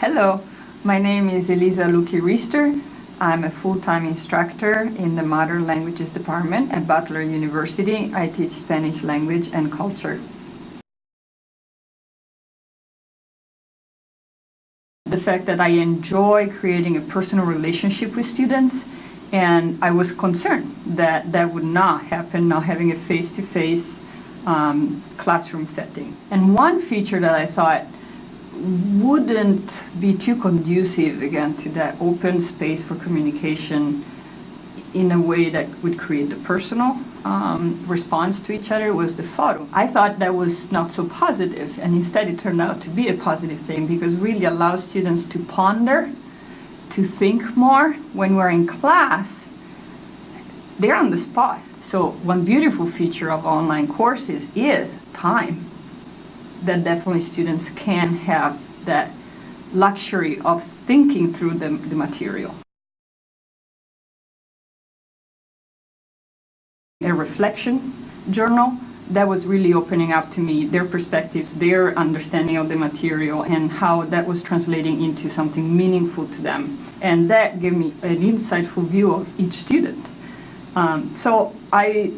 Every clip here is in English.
Hello, my name is Elisa Luki Riester. I'm a full-time instructor in the Modern Languages Department at Butler University. I teach Spanish language and culture. The fact that I enjoy creating a personal relationship with students and I was concerned that that would not happen, not having a face-to-face -face, um, classroom setting. And one feature that I thought wouldn't be too conducive again to that open space for communication in a way that would create the personal um, response to each other was the photo. I thought that was not so positive and instead it turned out to be a positive thing because really allows students to ponder, to think more. When we're in class, they're on the spot. So one beautiful feature of online courses is time that definitely students can have that luxury of thinking through the, the material. A reflection journal that was really opening up to me their perspectives, their understanding of the material and how that was translating into something meaningful to them. And that gave me an insightful view of each student. Um, so I,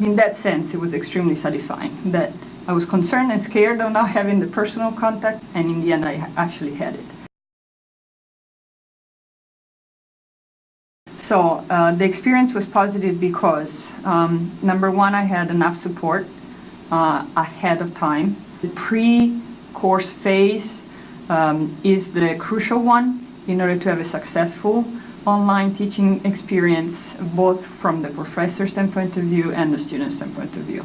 in that sense, it was extremely satisfying that I was concerned and scared of not having the personal contact, and in the end I actually had it. So uh, the experience was positive because, um, number one, I had enough support uh, ahead of time. The pre-course phase um, is the crucial one in order to have a successful online teaching experience, both from the professor standpoint of view and the student standpoint of view.